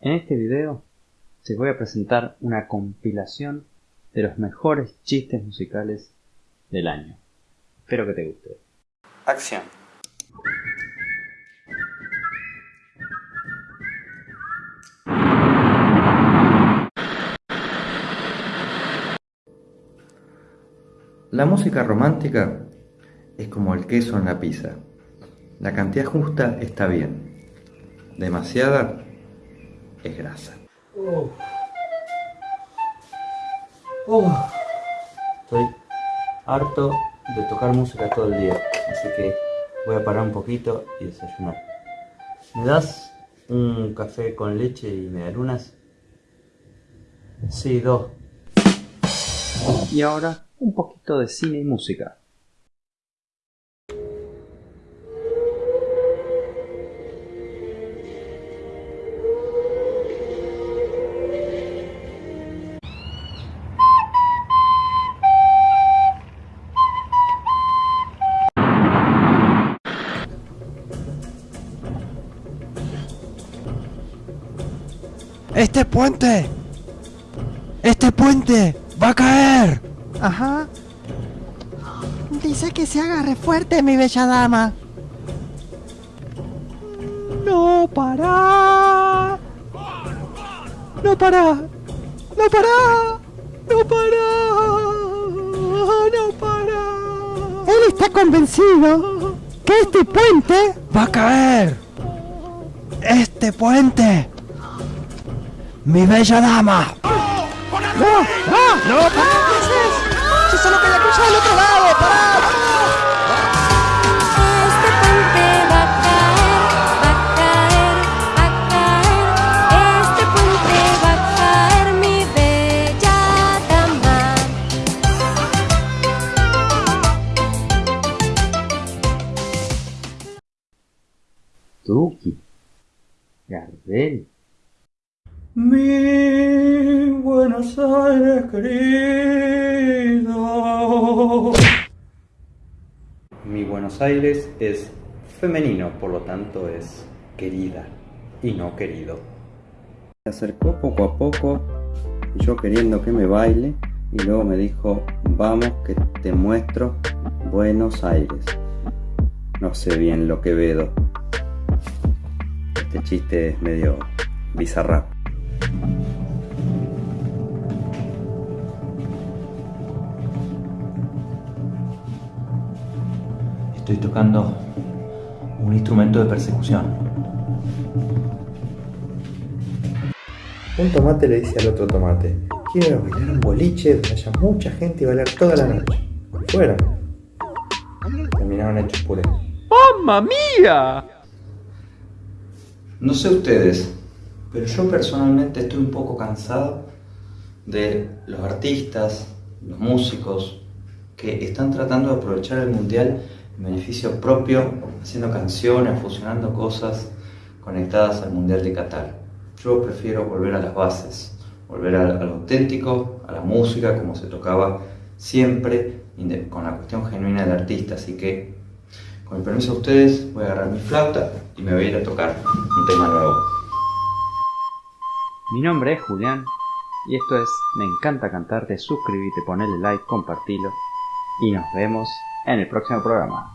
En este video te voy a presentar una compilación de los mejores chistes musicales del año. Espero que te guste. Acción. La música romántica es como el queso en la pizza. La cantidad justa está bien. Demasiada es grasa. Oh. Oh. Estoy harto de tocar música todo el día, así que voy a parar un poquito y desayunar. ¿Me das un café con leche y medialunas? Sí, dos. Y ahora un poquito de cine y música. ¡Este puente! ¡Este puente! ¡Va a caer! Ajá. Dice que se agarre fuerte, mi bella dama. ¡No para! ¡No para! ¡No para! ¡No para! ¡No para! Él está convencido que este puente ¡Va a caer! ¡Este puente! ¡Mi bella dama! ¡No! ¡No! ¡No! ¿Qué haces? ¡Yo solo quería cruzar al otro lado! ¡Pará! Este puente va a caer, va a caer, va a caer. Este puente va a caer, mi bella dama. Tuki. Gardel. Mi Buenos Aires querido. Mi Buenos Aires es femenino, por lo tanto es querida y no querido. Se acercó poco a poco, yo queriendo que me baile, y luego me dijo, vamos que te muestro Buenos Aires. No sé bien lo que vedo. Este chiste es medio bizarrap. Estoy tocando un instrumento de persecución. Un tomate le dice al otro tomate, quiero bailar un boliche donde haya mucha gente y bailar toda la noche. Fueron. Terminaron hechos puré. ¡Mamma mía! No sé ustedes, pero yo personalmente estoy un poco cansado de los artistas, los músicos, que están tratando de aprovechar el mundial en beneficio propio, haciendo canciones, fusionando cosas conectadas al mundial de Qatar. Yo prefiero volver a las bases, volver a, lo auténtico, a la música como se tocaba siempre, con la cuestión genuina del artista. Así que, con el permiso de ustedes, voy a agarrar mi flauta y me voy a ir a tocar un tema nuevo. Mi nombre es Julián y esto es Me encanta cantarte, suscríbete, ponele like, compartilo y nos vemos en el próximo programa.